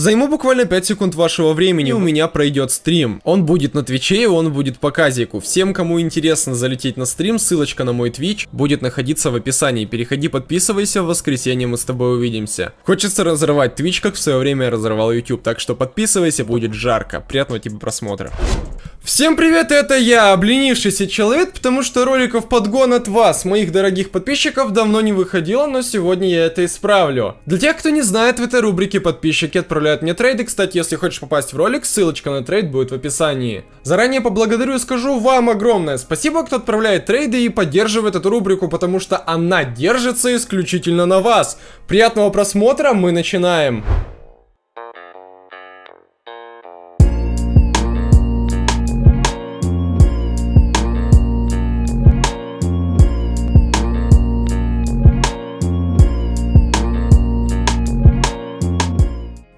Займу буквально 5 секунд вашего времени, у меня пройдет стрим. Он будет на Твиче, и он будет по казику. Всем, кому интересно залететь на стрим, ссылочка на мой Твич будет находиться в описании. Переходи, подписывайся, в воскресенье мы с тобой увидимся. Хочется разорвать Твич, как в свое время я разорвал YouTube, так что подписывайся, будет жарко. Приятного тебе просмотра. Всем привет, это я, обленившийся человек, потому что роликов подгон от вас, моих дорогих подписчиков, давно не выходило, но сегодня я это исправлю. Для тех, кто не знает, в этой рубрике подписчики отправляют мне трейды, кстати, если хочешь попасть в ролик, ссылочка на трейд будет в описании. Заранее поблагодарю и скажу вам огромное спасибо, кто отправляет трейды и поддерживает эту рубрику, потому что она держится исключительно на вас. Приятного просмотра, мы начинаем.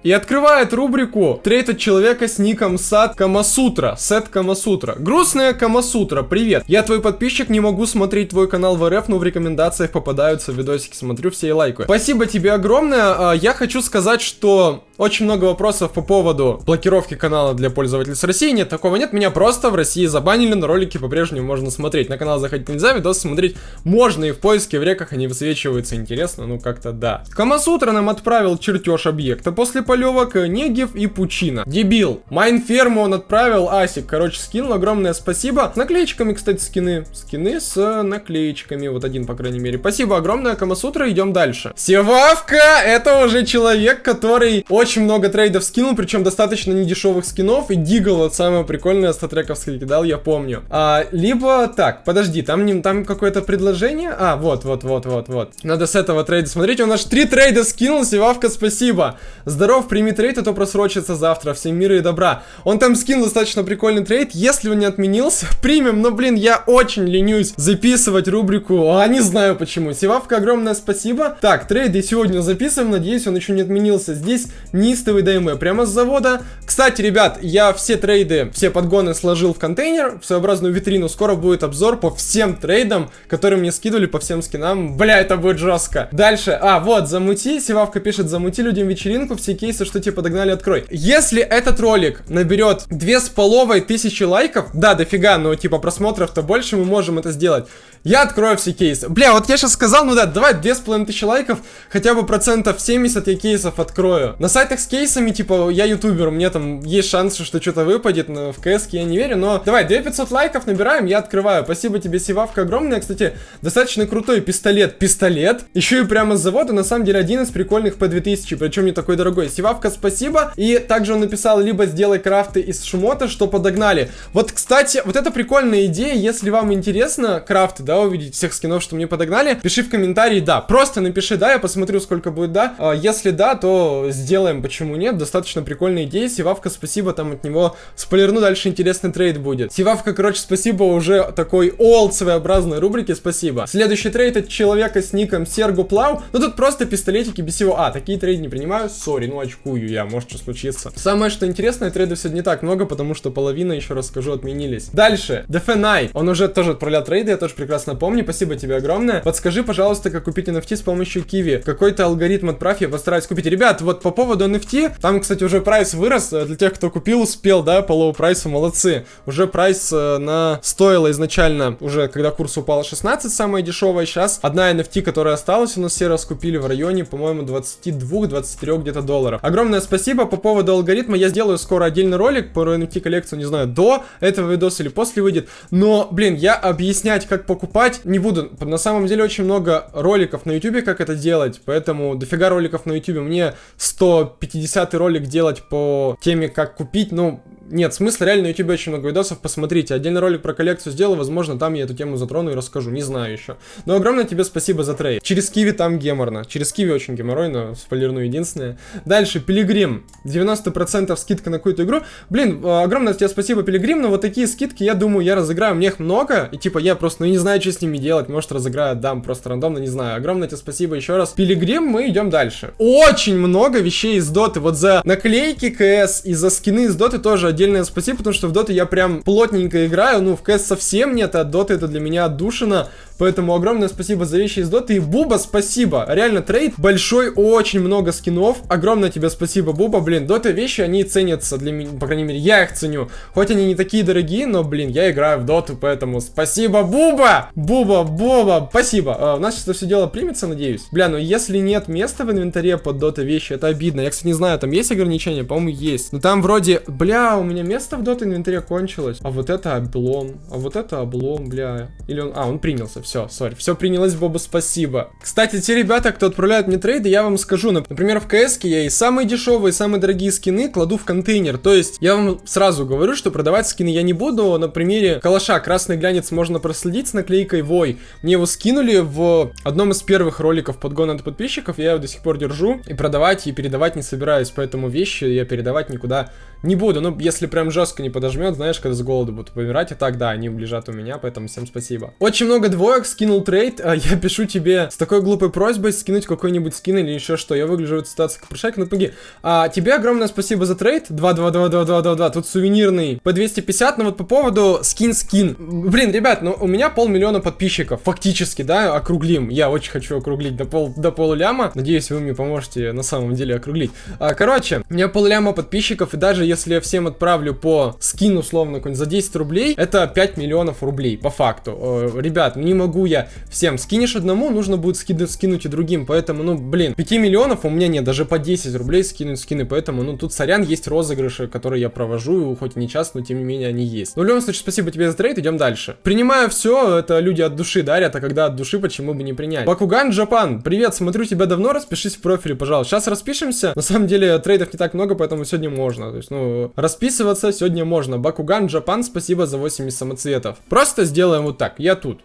И открывает рубрику от человека с ником Сад Камасутра. Сет Камасутра. Грустная Камасутра, привет. Я твой подписчик, не могу смотреть твой канал в РФ, но в рекомендациях попадаются видосики, смотрю все и лайкаю. Спасибо тебе огромное. А, я хочу сказать, что очень много вопросов по поводу блокировки канала для пользователей с России. Нет, такого нет. Меня просто в России забанили, но ролики по-прежнему можно смотреть. На канал заходить нельзя, видосы смотреть можно и в поиске, в реках они высвечиваются. Интересно, ну как-то да. Камасутра нам отправил чертеж объекта после полевок Негев и Пучина. Дебил. Майнферму он отправил, Асик, короче, скинул. Огромное спасибо. С наклеечками, кстати, скины. Скины с наклеечками. Вот один, по крайней мере. Спасибо огромное, Камасутра. Идем дальше. Севавка, это уже человек, который очень много трейдов скинул, причем достаточно недешевых скинов, и Deagle, вот самое прикольное StatTrak овское кидал, я помню. А, либо, так, подожди, там, не, там какое-то предложение? А, вот, вот, вот, вот, вот. Надо с этого трейда смотреть, он аж три трейда скинул, Севавка, спасибо. Здоров, прими трейд, а то просрочится завтра, всем мира и добра. Он там скинул достаточно прикольный трейд, если он не отменился, примем, но, блин, я очень ленюсь записывать рубрику, а не знаю почему. Севавка, огромное спасибо. Так, трейды сегодня записываем, надеюсь, он еще не отменился. Здесь неистовый ДМ прямо с завода. Кстати, ребят, я все трейды, все подгоны сложил в контейнер, в своеобразную витрину. Скоро будет обзор по всем трейдам, которые мне скидывали по всем скинам. Бля, это будет жестко. Дальше, а, вот, замути, Севавка пишет, замути людям вечеринку, все кейсы, что тебе подогнали, открой. Если этот ролик наберет две с половой тысячи лайков, да, дофига, но типа просмотров-то больше, мы можем это сделать. Я открою все кейсы. Бля, вот я сейчас сказал, ну да, давай две с половиной тысячи лайков, хотя бы процентов 70 я кейсов открою. На сайтах с кейсами, типа, я ютубер, меня там есть шанс, что что-то выпадет, но в КС я не верю, но давай, 2500 лайков набираем, я открываю. Спасибо тебе, Сивавка, огромное. Кстати, достаточно крутой пистолет. Пистолет, еще и прямо с завода, на самом деле, один из прикольных по 2000, причем не такой дорогой. Сивавка, спасибо. И также он написал, либо сделай крафты из шмота, что подогнали. Вот, кстати, вот это прикольная идея, если вам интересно крафты, да, да, увидеть всех скинов, что мне подогнали, пиши в комментарии да. Просто напиши да, я посмотрю, сколько будет да. А, если да, то сделаем, почему нет. Достаточно прикольная идея. Сивавка, спасибо, там от него спойлерну, дальше интересный трейд будет. Сивавка, короче, спасибо, уже такой old своеобразной рубрики, спасибо. Следующий трейд от человека с ником Сергу Плау. Ну тут просто пистолетики без всего. А, такие трейды не принимаю, sorry, ну очкую я, может что случится. Самое, что интересное, трейдов сегодня не так много, потому что половина, еще раз скажу, отменились. Дальше, DFNI, он уже тоже отправлял трейды, я тоже прекрасно прекрасно помню. Спасибо тебе огромное. Подскажи, пожалуйста, как купить NFT с помощью Qiwi. Какой-то алгоритм отправь, я постараюсь купить. Ребят, вот по поводу NFT, там, кстати, уже прайс вырос. Э, для тех, кто купил, успел, да, по low price у, молодцы. Уже прайс э, на стоило изначально, уже когда курс упал 16, самая дешевая. Сейчас одна NFT, которая осталась, у нас все раскупили в районе, по-моему, 22-23 где-то долларов. Огромное спасибо по поводу алгоритма. Я сделаю скоро отдельный ролик по NFT коллекцию, не знаю, до этого видоса или после выйдет. Но, блин, я объяснять, как покупать покупать не буду. На самом деле очень много роликов на YouTube, как это делать, поэтому дофига роликов на YouTube. Мне 150 ролик делать по теме, как купить, ну, нет, смысла реально на YouTube очень много видосов, посмотрите. Отдельный ролик про коллекцию сделал, возможно, там я эту тему затрону и расскажу, не знаю еще. Но огромное тебе спасибо за трейд. Через Киви там геморно. Через Киви очень геморройно, спойлерну единственное. Дальше, Пилигрим. 90% скидка на какую-то игру. Блин, а, огромное тебе спасибо, Пилигрим, но вот такие скидки, я думаю, я разыграю. Мне их много, и типа я просто ну, не знаю, что с ними делать. Может, разыграю, дам просто рандомно, не знаю. Огромное тебе спасибо еще раз. Пилигрим, мы идем дальше. Очень много вещей из доты. Вот за наклейки КС и за скины из доты тоже отдельное спасибо, потому что в доту я прям плотненько играю, ну, в КС совсем нет, а дота это для меня отдушина, Поэтому огромное спасибо за вещи из доты. И Буба, спасибо. Реально, трейд большой, очень много скинов. Огромное тебе спасибо, Буба. Блин, дота вещи, они ценятся для меня, по крайней мере, я их ценю. Хоть они не такие дорогие, но, блин, я играю в доту, поэтому спасибо, Буба! Буба, Боба, спасибо. А, у нас сейчас все дело примется, надеюсь. Бля, ну если нет места в инвентаре под дота вещи, это обидно. Я, кстати, не знаю, там есть ограничения? По-моему, есть. Но там вроде, бля, у меня место в дота инвентаре кончилось. А вот это облом. А вот это облом, бля. Или он... А, он принялся. Все, sorry. Все принялось, Боба, спасибо. Кстати, те ребята, кто отправляют мне трейды, я вам скажу. Например, в КС я и самые дешевые, и самые дорогие скины кладу в контейнер. То есть, я вам сразу говорю, что продавать скины я не буду. На примере калаша красный глянец можно проследить с наклейкой Вой. Мне его скинули в одном из первых роликов подгона от подписчиков. Я его до сих пор держу. И продавать, и передавать не собираюсь. Поэтому вещи я передавать никуда не буду. Ну, если прям жестко не подожмет, знаешь, когда с голоду будут помирать, и так, да, они лежат у меня, поэтому всем спасибо. Очень много двоек, скинул трейд, а я пишу тебе с такой глупой просьбой скинуть какой-нибудь скин или еще что. Я выгляжу в этой ситуации как прошайка, ну помоги. А, тебе огромное спасибо за трейд, 2-2-2-2-2-2-2, тут сувенирный по 250, но вот по поводу скин-скин. Блин, ребят, ну у меня полмиллиона подписчиков, фактически, да, округлим. Я очень хочу округлить до, пол, до полуляма, надеюсь, вы мне поможете на самом деле округлить. А, короче, у меня полляма подписчиков, и даже если я всем отправлю по скину, условно, за 10 рублей, это 5 миллионов рублей, по факту. Э, ребят, не могу я всем. Скинешь одному, нужно будет скинуть, скинуть и другим, поэтому, ну, блин, 5 миллионов у меня нет, даже по 10 рублей скинуть скины, поэтому, ну, тут, сорян, есть розыгрыши, которые я провожу, хоть и не часто, но тем не менее они есть. Ну, в любом случае, спасибо тебе за трейд, идем дальше. Принимаю все, это люди от души дарят, а когда от души, почему бы не принять? Бакуган Джапан, привет, смотрю тебя давно, распишись в профиле, пожалуйста. Сейчас распишемся, на самом деле трейдов не так много, поэтому сегодня можно, то есть, ну, расписываться сегодня можно. Бакуган Джапан, спасибо за 80 самоцветов. Просто сделаем вот так, я тут.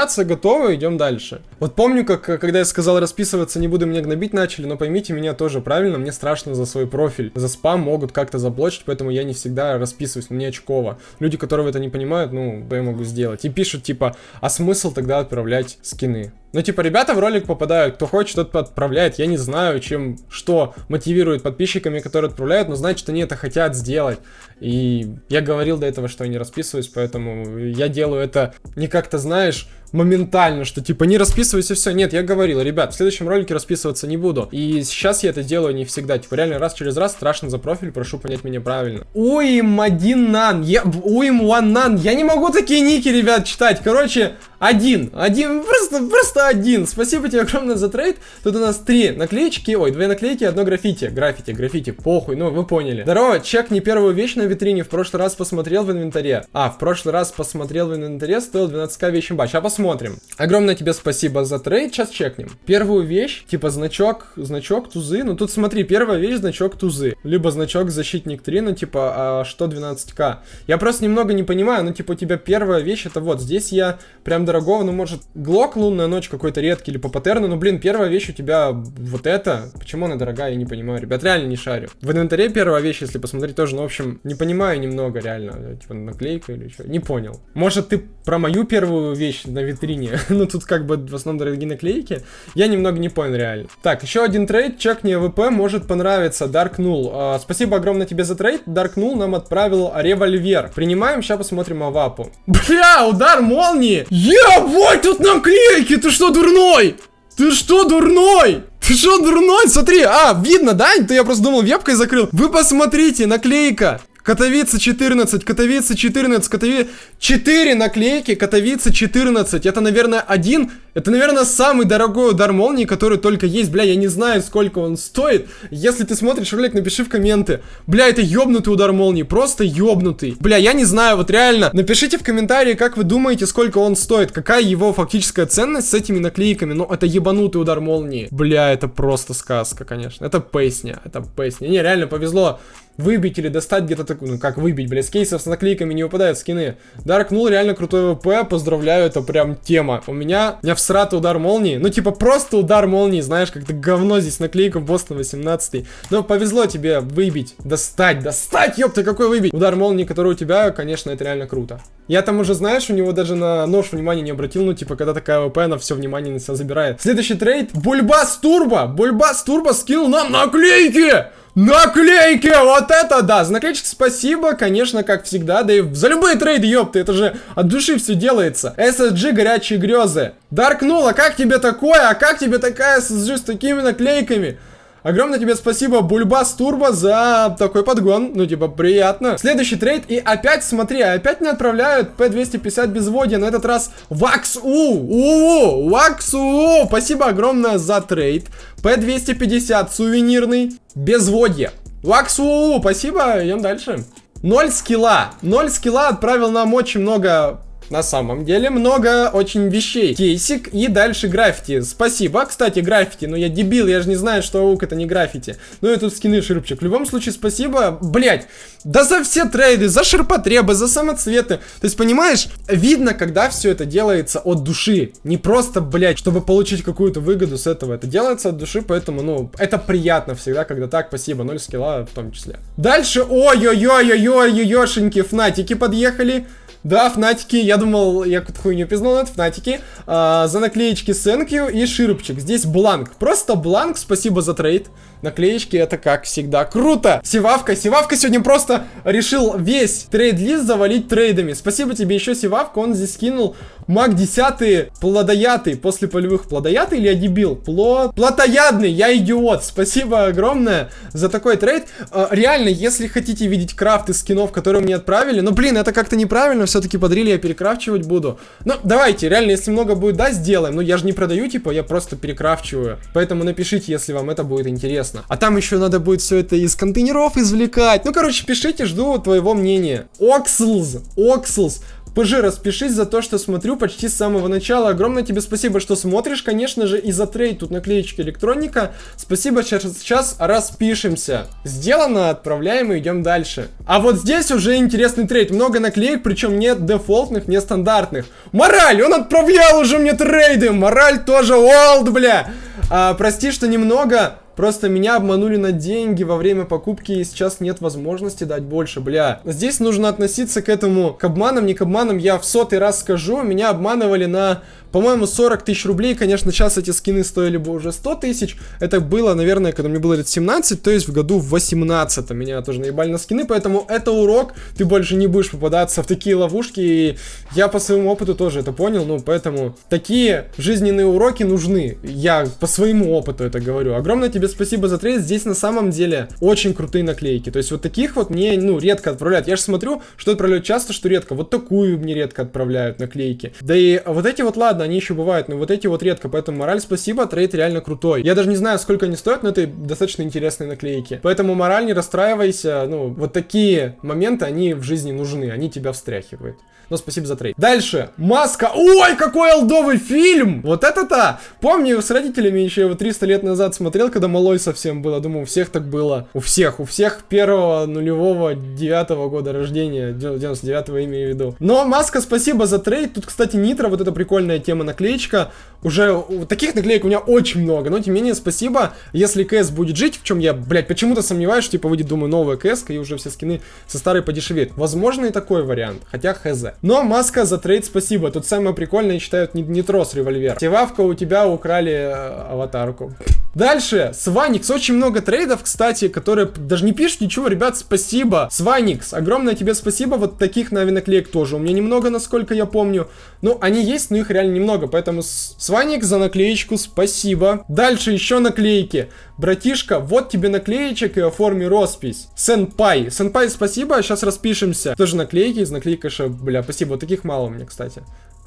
Расписаться готово, идем дальше. Вот помню, как когда я сказал расписываться, не буду меня гнобить начали, но поймите меня тоже правильно, мне страшно за свой профиль. За спам могут как-то заблочить, поэтому я не всегда расписываюсь, мне очково. Люди, которые это не понимают, ну, я могу сделать. И пишут типа, а смысл тогда отправлять скины? Ну, типа, ребята в ролик попадают, кто хочет, тот отправляет. Я не знаю, чем, что мотивирует подписчиками, которые отправляют, но значит, они это хотят сделать. И я говорил до этого, что я не расписываюсь, поэтому я делаю это не как-то, знаешь, моментально, что типа не расписывайся, все. Нет, я говорил, ребят, в следующем ролике расписываться не буду. И сейчас я это делаю не всегда. Типа реально раз через раз страшно за профиль, прошу понять меня правильно. Уим один нан. Я... Уим one нан. Я не могу такие ники, ребят, читать. Короче, один. Один. Просто, просто один. Спасибо тебе огромное за трейд. Тут у нас три наклеечки. Ой, две наклейки, одно граффити. Граффити, граффити. Похуй. Ну, вы поняли. Здорово, чек не первую вещь на витрине. В прошлый раз посмотрел в инвентаре. А, в прошлый раз посмотрел в инвентаре. Стоил 12к вещи бач. А посмотрим. Огромное тебе спасибо за трейд, сейчас чекнем. Первую вещь, типа значок, значок тузы. Ну тут смотри, первая вещь, значок тузы. Либо значок защитник 3, ну типа, а что 12к? Я просто немного не понимаю, ну типа у тебя первая вещь, это вот, здесь я прям дорогого, ну может, глок лунная ночь какой-то редкий или по паттерну, ну блин, первая вещь у тебя вот это. Почему она дорогая, я не понимаю, ребят, реально не шарю. В инвентаре первая вещь, если посмотреть, тоже, ну в общем, не понимаю немного реально, типа наклейка или что, не понял. Может ты про мою первую вещь на витрине. ну, тут как бы в основном дорогие наклейки. Я немного не понял реально. Так, еще один трейд. Чекни АВП может понравиться. Dark Null. А, спасибо огромное тебе за трейд. Dark Null нам отправил револьвер. Принимаем, сейчас посмотрим авапу. Бля, удар молнии. Ебать, тут наклейки. Ты что, дурной? Ты что, дурной? Ты что, дурной? Смотри, а, видно, да? То я просто думал, вебкой закрыл. Вы посмотрите, наклейка. Катовица 14, Катовица 14, Катовица... 4 наклейки, Катовица 14. Это, наверное, один... Это, наверное, самый дорогой удар молнии, который только есть. Бля, я не знаю, сколько он стоит. Если ты смотришь ролик, напиши в комменты. Бля, это ёбнутый удар молнии. Просто ёбнутый. Бля, я не знаю, вот реально. Напишите в комментарии, как вы думаете, сколько он стоит. Какая его фактическая ценность с этими наклейками. Ну, это ебанутый удар молнии. Бля, это просто сказка, конечно. Это песня. Это песня. Не, реально повезло выбить или достать где-то такую, ну как выбить, блядь, с кейсов с наклейками не выпадают скины. Dark Null реально крутой ВП, поздравляю, это прям тема. У меня, у меня всратый удар молнии, ну типа просто удар молнии, знаешь, как-то говно здесь наклейка Бостон 18. Но повезло тебе выбить, достать, достать, ёпта, какой выбить. Удар молнии, который у тебя, конечно, это реально круто. Я там уже, знаешь, у него даже на нож внимания не обратил, ну типа когда такая АВП, она все внимание на себя забирает. Следующий трейд, Бульбас Турбо, Бульбас Турбо скинул нам наклейки! Наклейки! Вот это да! За наклеечки спасибо, конечно, как всегда, да и за любые трейды, ёпты, это же от души все делается. SSG горячие грезы. Dark Null, как тебе такое? А как тебе такая SSG с такими наклейками? Огромное тебе спасибо, Бульбас Турбо, за такой подгон. Ну, типа, приятно. Следующий трейд. И опять, смотри, опять не отправляют P250 безводья. На этот раз Вакс У. У. Вакс У. Спасибо огромное за трейд. P250 сувенирный. Безводье. Вакс У. Спасибо. Идем дальше. Ноль скилла. Ноль скилла отправил нам очень много на самом деле много очень вещей. Кейсик и дальше граффити. Спасибо. Кстати, граффити. Ну я дебил, я же не знаю, что аук это не граффити. Ну и тут скины ширпчик. В любом случае, спасибо. Блять, да за все трейды, за ширпотребы, за самоцветы. То есть, понимаешь, видно, когда все это делается от души. Не просто, блять, чтобы получить какую-то выгоду с этого. Это делается от души, поэтому, ну, это приятно всегда, когда так, спасибо, ноль скилла в том числе. Дальше, ой-ой-ой-ой-ой-ой-ой, фнатики подъехали. Да, Фнатики, я думал, я какую-то хуйню пизнул, это Фнатики. А, за наклеечки thank you и Ширупчик. Здесь бланк. Просто бланк, спасибо за трейд. Наклеечки это, как всегда, круто. Сивавка, Сивавка сегодня просто решил весь трейд-лист завалить трейдами. Спасибо тебе еще, Сивавка, он здесь скинул маг 10 плодоятый, после полевых плодоятый или я дебил? Плод... Плотоядный, я идиот. Спасибо огромное за такой трейд. А, реально, если хотите видеть крафты скинов, которые мне отправили, ну блин, это как-то неправильно, все-таки подарили я перекрафчивать буду. Ну, давайте, реально, если много будет, да, сделаем. Ну, я же не продаю, типа, я просто перекрафчиваю. Поэтому напишите, если вам это будет интересно. А там еще надо будет все это из контейнеров извлекать. Ну, короче, пишите, жду твоего мнения. Окслз, Окслз. ПЖ, распишись за то, что смотрю почти с самого начала. Огромное тебе спасибо, что смотришь, конечно же, и за трейд. Тут наклеечки электроника. Спасибо, сейчас, сейчас распишемся. Сделано, отправляем и идем дальше. А вот здесь уже интересный трейд. Много наклеек, причем нет дефолтных, не стандартных. Мораль, он отправлял уже мне трейды. Мораль тоже олд, бля. А, прости, что немного Просто меня обманули на деньги во время покупки, и сейчас нет возможности дать больше, бля. Здесь нужно относиться к этому, к обманам, не к обманам, я в сотый раз скажу, меня обманывали на по-моему, 40 тысяч рублей, конечно, сейчас эти скины стоили бы уже 100 тысяч. Это было, наверное, когда мне было лет 17, то есть в году в 18 меня тоже наебали на скины, поэтому это урок, ты больше не будешь попадаться в такие ловушки, и я по своему опыту тоже это понял, ну, поэтому такие жизненные уроки нужны, я по своему опыту это говорю. Огромное тебе спасибо за трейд, здесь на самом деле очень крутые наклейки, то есть вот таких вот мне, ну, редко отправляют. Я же смотрю, что отправляют часто, что редко, вот такую мне редко отправляют наклейки. Да и вот эти вот, ладно, они еще бывают, но вот эти вот редко, поэтому мораль спасибо, трейд реально крутой. Я даже не знаю, сколько они стоят, но это достаточно интересные наклейки. Поэтому мораль, не расстраивайся, ну, вот такие моменты, они в жизни нужны, они тебя встряхивают. Но спасибо за трейд. Дальше. Маска. Ой, какой олдовый фильм! Вот это-то! Помню, с родителями еще его 300 лет назад смотрел, когда малой совсем был. Думаю, у всех так было. У всех. У всех первого, нулевого, девятого года рождения. 99-го имею в виду. Но маска, спасибо за трейд. Тут, кстати, нитро, вот эта прикольная тема наклеечка. Уже таких наклеек у меня очень много. Но, тем не менее, спасибо. Если КС будет жить, в чем я, блядь, почему-то сомневаюсь, что, типа, выйдет, думаю, новая КС, и уже все скины со старой подешевеют. Возможно и такой вариант. Хотя хз. Но маска за трейд спасибо. Тут самое прикольное, считают, нитро револьвер. Севавка, у тебя украли э, аватарку. Дальше, Сваникс. Очень много трейдов, кстати, которые даже не пишут ничего. Ребят, спасибо. Сваникс, огромное тебе спасибо. Вот таких наклеек тоже. У меня немного, насколько я помню. Ну, они есть, но их реально немного. Поэтому Сваникс за наклеечку спасибо. Дальше еще наклейки. Братишка, вот тебе наклеечек и оформи роспись. Сенпай. Сенпай, спасибо. Сейчас распишемся. Тоже наклейки из наклейка, бля, спасибо. Вот таких мало меня, кстати.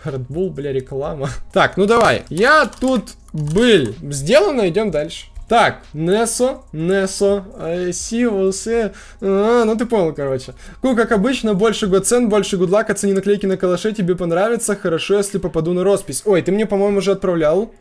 Red бля, реклама. Так, ну давай. Я тут был. Сделано, идем дальше. Так, Несо, Несо, Сивус, а, ну ты понял, короче. Ну, как обычно, больше гоцен, больше гудлак, оцени наклейки на калаше, тебе понравится, хорошо, если попаду на роспись. Ой, ты мне, по-моему, уже отправлял.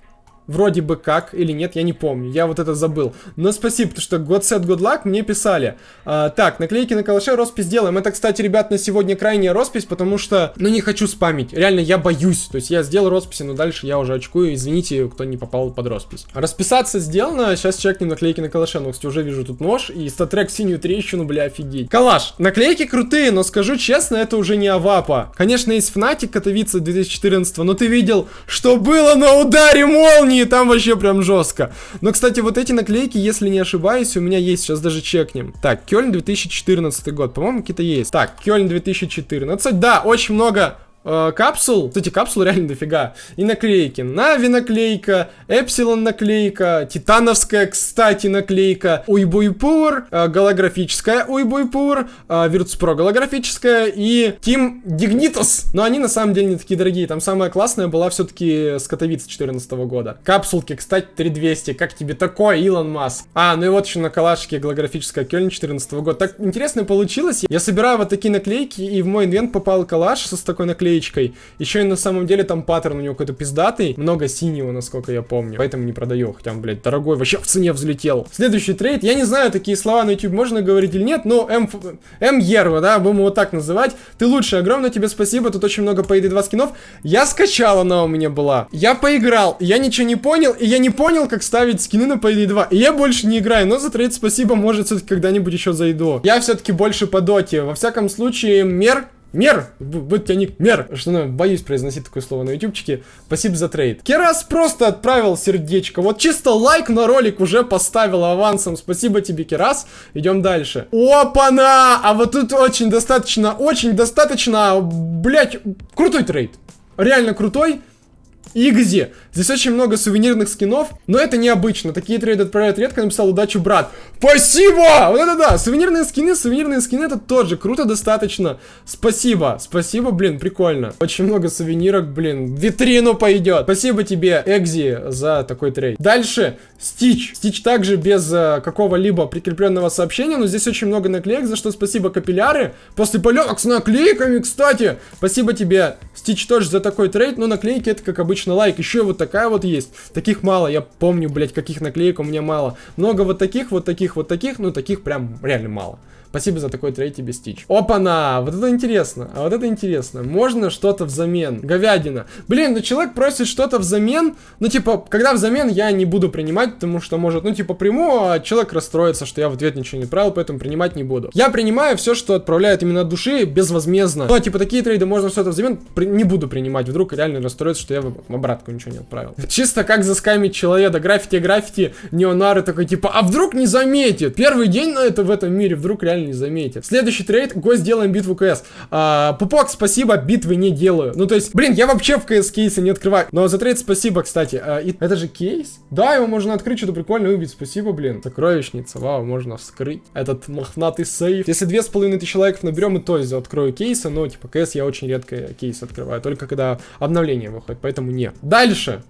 Вроде бы как, или нет, я не помню, я вот это забыл. Но спасибо, потому что God Set Good Luck мне писали. А, так, наклейки на калаше, роспись делаем. Это, кстати, ребят, на сегодня крайняя роспись, потому что, ну, не хочу спамить. Реально, я боюсь. То есть я сделал росписи, но дальше я уже очкую. Извините, кто не попал под роспись. Расписаться сделано, сейчас чекнем наклейки на калаше. Ну, кстати, уже вижу тут нож и статрек синюю трещину, бля, офигеть. Калаш, наклейки крутые, но скажу честно, это уже не Авапа. Конечно, есть Fnatic Катовица 2014, но ты видел, что было на ударе молнии молнии, там вообще прям жестко. Но, кстати, вот эти наклейки, если не ошибаюсь, у меня есть, сейчас даже чекнем. Так, Кёльн 2014 год, по-моему, какие-то есть. Так, Кёльн 2014, да, очень много э, капсул. Кстати, капсул реально дофига. И наклейки. Нави наклейка, Эпсилон наклейка, Титановская, кстати, наклейка, Уйбуйпур, э, голографическая Уйбуйпур, э, голографическая и Team Dignitas. Но они на самом деле не такие дорогие. Там самая классная была все-таки с Катовиц 2014 года. Капсулки, кстати, 3200. Как тебе такое, Илон Маск? А, ну и вот еще на калашке голографическая Кёльн 2014 года. Так интересно получилось. Я собираю вот такие наклейки, и в мой инвент попал калаш с такой наклейкой наклеечкой. Еще и на самом деле там паттерн у него какой-то пиздатый. Много синего, насколько я помню. Поэтому не продаю. Хотя, блядь, дорогой вообще в цене взлетел. Следующий трейд. Я не знаю, такие слова на YouTube можно говорить или нет, но М... М Ерва, да, будем его так называть. Ты лучший, огромное тебе спасибо. Тут очень много Payday 2 скинов. Я скачал, она у меня была. Я поиграл, я ничего не понял, и я не понял, как ставить скины на Payday 2. И я больше не играю, но за трейд спасибо, может, все-таки когда-нибудь еще зайду. Я все-таки больше по доте. Во всяком случае, мер Мер! Тебя ник Мер! Что ну, боюсь произносить такое слово на ютубчике. Спасибо за трейд. Керас просто отправил сердечко. Вот чисто лайк на ролик уже поставил авансом. Спасибо тебе, Керас. Идем дальше. Опа-на! А вот тут очень достаточно, очень достаточно, блять, крутой трейд. Реально крутой. Игзи. Здесь очень много сувенирных скинов, но это необычно. Такие трейды отправляют редко, написал удачу, брат. Спасибо! Вот это да! Сувенирные скины, сувенирные скины, это тоже круто достаточно. Спасибо, спасибо, блин, прикольно. Очень много сувенирок, блин, в витрину пойдет. Спасибо тебе, Экзи, за такой трейд. Дальше, Стич. Стич также без э, какого-либо прикрепленного сообщения, но здесь очень много наклеек, за что спасибо, капилляры. После полеток с наклейками, кстати. Спасибо тебе, Стич, тоже за такой трейд, но наклейки это, как обычно, лайк. Еще вот такая вот есть. Таких мало, я помню, блядь, каких наклеек у меня мало. Много вот таких, вот таких, вот таких, ну таких прям реально мало. Спасибо за такой трейд тебе, Стич. Опа-на! Вот это интересно. А вот это интересно. Можно что-то взамен. Говядина. Блин, ну человек просит что-то взамен. Ну, типа, когда взамен, я не буду принимать, потому что может, ну, типа, приму, а человек расстроится, что я в ответ ничего не отправил, поэтому принимать не буду. Я принимаю все, что отправляют именно от души, безвозмездно. Ну, а, типа, такие трейды можно что-то взамен, при... не буду принимать. Вдруг реально расстроится, что я в обратку ничего не отправил. Чисто как заскамить человека. Граффити, граффити, неонары такой, типа, а вдруг не заметит? Первый день на это в этом мире, вдруг реально не заметит. Следующий трейд, гость делаем битву КС. А, Пупок, спасибо, битвы не делаю. Ну, то есть, блин, я вообще в КС кейсы не открываю. Но за трейд спасибо, кстати. А, и... Это же кейс? Да, его можно открыть, что-то прикольно убить. Спасибо, блин. Сокровищница, вау, можно вскрыть. Этот мохнатый сейф. Если две с половиной тысячи лайков наберем, и то есть открою кейсы, но, типа, КС я очень редко кейс открываю. Только когда обновление выходит, поэтому не. Дальше.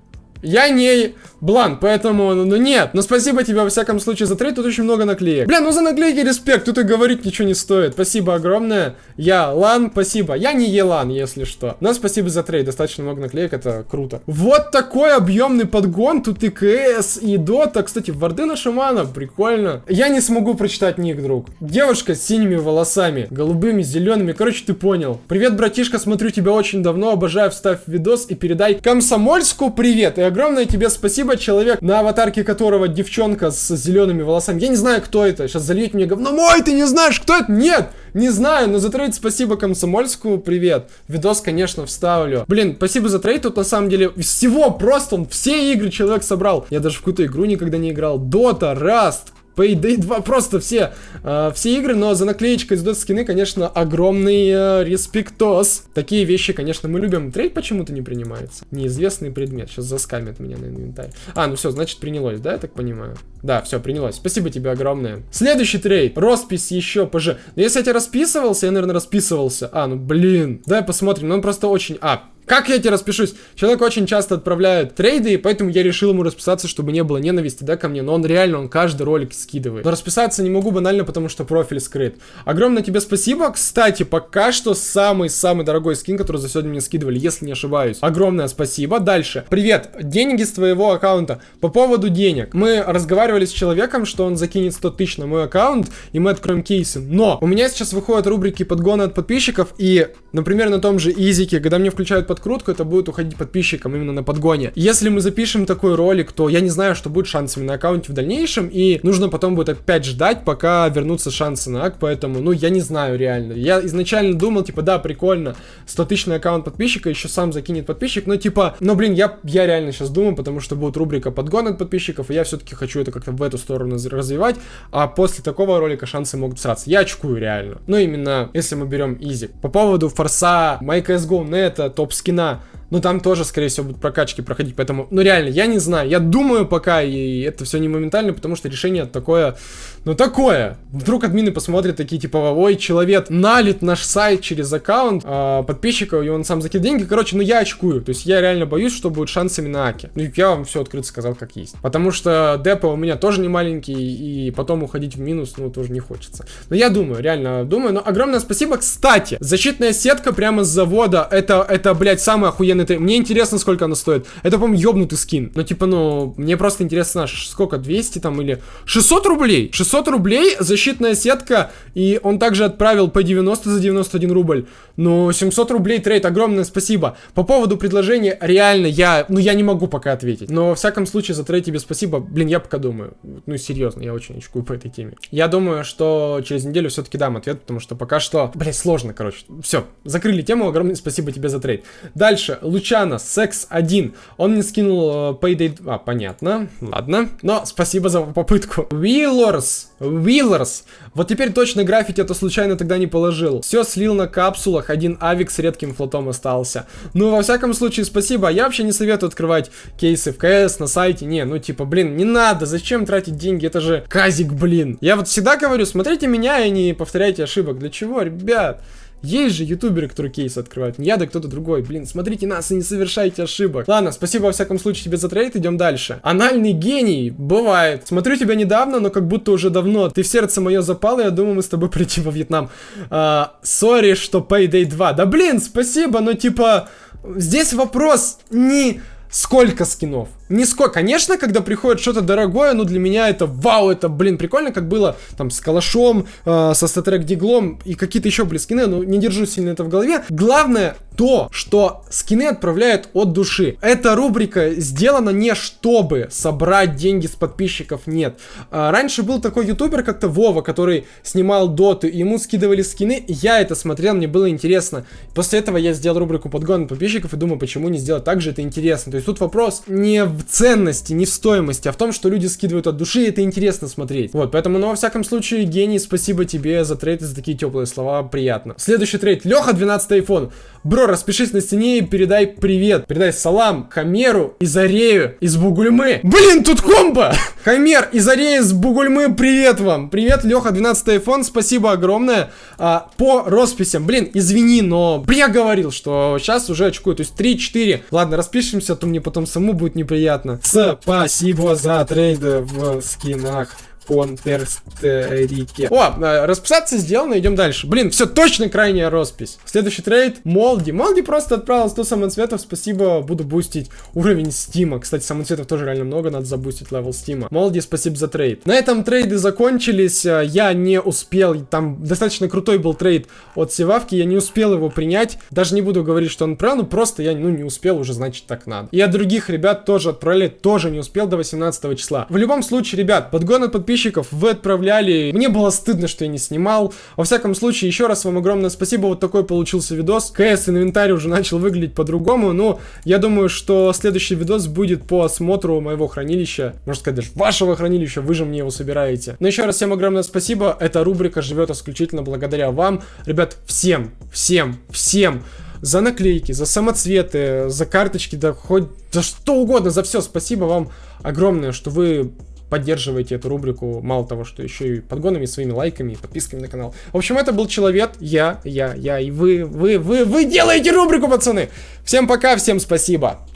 Я не блан, поэтому, ну, ну нет. Но спасибо тебе, во всяком случае, за трейд. Тут очень много наклеек. Бля, ну за наклейки респект. Тут и говорить ничего не стоит. Спасибо огромное. Я Лан, спасибо. Я не Елан, если что. Но спасибо за трейд. Достаточно много наклеек, это круто. Вот такой объемный подгон. Тут и КС, и Дота. Кстати, варды на Шамана, прикольно. Я не смогу прочитать ник, друг. Девушка с синими волосами, голубыми, зелеными. Короче, ты понял. Привет, братишка, смотрю тебя очень давно. Обожаю, вставь видос и передай Комсомольску привет. И огромное тебе спасибо, человек, на аватарке которого девчонка с зелеными волосами. Я не знаю, кто это. Сейчас зальет мне говно. Мой, ты не знаешь, кто это? Нет! Не знаю, но за трейд спасибо Комсомольску, привет. Видос, конечно, вставлю. Блин, спасибо за трейд, тут на самом деле всего просто он все игры человек собрал. Я даже в какую-то игру никогда не играл. Дота, Раст, Payday 2, просто все, э, все игры, но за наклеечкой Dota скины, конечно, огромный э, респектос. Такие вещи, конечно, мы любим. Трейд почему-то не принимается. Неизвестный предмет. Сейчас заскамят меня на инвентарь. А, ну все, значит принялось, да, я так понимаю? Да, все, принялось. Спасибо тебе огромное. Следующий трейд. Роспись еще ПЖ. Но если я тебе расписывался, я, наверное, расписывался. А, ну блин. Давай посмотрим. Ну он просто очень... А, как я тебе распишусь? Человек очень часто отправляет трейды, и поэтому я решил ему расписаться, чтобы не было ненависти, да, ко мне. Но он реально, он каждый ролик скидывает. Но расписаться не могу банально, потому что профиль скрыт. Огромное тебе спасибо. Кстати, пока что самый-самый дорогой скин, который за сегодня мне скидывали, если не ошибаюсь. Огромное спасибо. Дальше. Привет. Деньги с твоего аккаунта. По поводу денег. Мы разговаривали с человеком, что он закинет 100 тысяч на мой аккаунт, и мы откроем кейсы. Но у меня сейчас выходят рубрики подгоны от подписчиков, и, например, на том же Изике, когда мне включают подкрутку, это будет уходить подписчикам именно на подгоне. Если мы запишем такой ролик, то я не знаю, что будет шансами на аккаунте в дальнейшем, и нужно потом будет опять ждать, пока вернутся шансы на ак, поэтому, ну, я не знаю реально. Я изначально думал, типа, да, прикольно, 100 тысяч на аккаунт подписчика, еще сам закинет подписчик, но, типа, ну, блин, я, я реально сейчас думаю, потому что будет рубрика подгон от подписчиков, и я все-таки хочу это как-то в эту сторону развивать, а после такого ролика шансы могут сраться. Я очкую реально. Ну, именно, если мы берем изи. По поводу форса, MyCSGO, нета, топ скина, ну там тоже, скорее всего, будут прокачки проходить, поэтому, ну реально, я не знаю, я думаю пока, и это все не моментально, потому что решение такое, ну такое. Вдруг админы посмотрят такие, типа, ой, человек налит наш сайт через аккаунт э, подписчиков, и он сам закидывает деньги, короче, ну я очкую, то есть я реально боюсь, что будет шансами на Аке. Ну я вам все открыто сказал, как есть. Потому что депо у меня тоже не маленький, и потом уходить в минус, ну тоже не хочется. Но я думаю, реально думаю, но огромное спасибо, кстати, защитная сетка прямо с завода, это, это, блядь, самый охуенный это... Мне интересно, сколько она стоит. Это, по-моему, ёбнутый скин. Ну, типа, ну, мне просто интересно, сколько, 200 там или... 600 рублей! 600 рублей, защитная сетка, и он также отправил по 90 за 91 рубль. Ну, 700 рублей трейд, огромное спасибо. По поводу предложения, реально, я... Ну, я не могу пока ответить. Но, во всяком случае, за трейд тебе спасибо. Блин, я пока думаю. Ну, серьезно, я очень очкую по этой теме. Я думаю, что через неделю все-таки дам ответ, потому что пока что... Блин, сложно, короче. Все, закрыли тему, огромное спасибо тебе за трейд. Дальше, Лучана, секс 1. Он мне скинул э, Payday... А, понятно. Ладно. Но спасибо за попытку. Wheelers. Wheelers. Вот теперь точно граффити, а то случайно тогда не положил. Все слил на капсулах. Один авик с редким флотом остался. Ну, во всяком случае, спасибо. Я вообще не советую открывать кейсы в КС на сайте. Не, ну типа, блин, не надо. Зачем тратить деньги? Это же казик, блин. Я вот всегда говорю, смотрите меня и не повторяйте ошибок. Для чего, ребят? Есть же ютуберы, которые кейсы открывают. Не я, да кто-то другой. Блин, смотрите нас и не совершайте ошибок. Ладно, спасибо во всяком случае тебе за трейд. Идем дальше. Анальный гений. Бывает. Смотрю тебя недавно, но как будто уже давно. Ты в сердце мое запал, и я думаю, мы с тобой прийти во Вьетнам. Сори, что Payday 2. Да блин, спасибо, но типа... Здесь вопрос не сколько скинов. Сколько. Конечно, когда приходит что-то дорогое, ну для меня это вау, это, блин, прикольно, как было там с Калашом, э, со статрек Диглом и какие-то еще, блин, скины, но не держу сильно это в голове. Главное то, что скины отправляют от души. Эта рубрика сделана не чтобы собрать деньги с подписчиков, нет. А, раньше был такой ютубер как-то Вова, который снимал доты, ему скидывали скины, я это смотрел, мне было интересно. После этого я сделал рубрику подгон подписчиков и думаю, почему не сделать так же, это интересно. То есть тут вопрос не в ценности, не в стоимости, а в том, что люди скидывают от души, и это интересно смотреть. Вот, поэтому, ну, во всяком случае, гений, спасибо тебе за трейд и за такие теплые слова, приятно. Следующий трейд. Леха, 12 iPhone. Бро, распишись на стене и передай привет. Передай салам Хамеру и Зарею из Бугульмы. Блин, тут комбо! Хамер и Зарея из Бугульмы, привет вам. Привет, Леха, 12 iPhone, спасибо огромное. А, по росписям, блин, извини, но я говорил, что сейчас уже очкую, то есть 3-4. Ладно, распишемся, а то мне потом саму будет неприятно. Спасибо за трейды в скинах. Counter-Strike. О, э, расписаться сделано, идем дальше. Блин, все точно крайняя роспись. Следующий трейд Молди. Молди просто отправил 100 самоцветов, спасибо, буду бустить уровень Стима. Кстати, самоцветов тоже реально много, надо забустить level Стима. Молди, спасибо за трейд. На этом трейды закончились, э, я не успел, там достаточно крутой был трейд от Севавки, я не успел его принять. Даже не буду говорить, что он правил, ну просто я ну, не успел, уже значит так надо. И от других ребят тоже отправили, тоже не успел до 18 числа. В любом случае, ребят, подгон от подписчиков подписчиков вы отправляли. Мне было стыдно, что я не снимал. Во всяком случае, еще раз вам огромное спасибо. Вот такой получился видос. КС инвентарь уже начал выглядеть по-другому. Но я думаю, что следующий видос будет по осмотру моего хранилища. Можно сказать, даже вашего хранилища. Вы же мне его собираете. Но еще раз всем огромное спасибо. Эта рубрика живет исключительно благодаря вам. Ребят, всем, всем, всем за наклейки, за самоцветы, за карточки, да хоть за что угодно, за все. Спасибо вам огромное, что вы поддерживаете эту рубрику, мало того, что еще и подгонами, своими лайками, подписками на канал. В общем, это был Человек, я, я, я, и вы, вы, вы, вы делаете рубрику, пацаны! Всем пока, всем спасибо!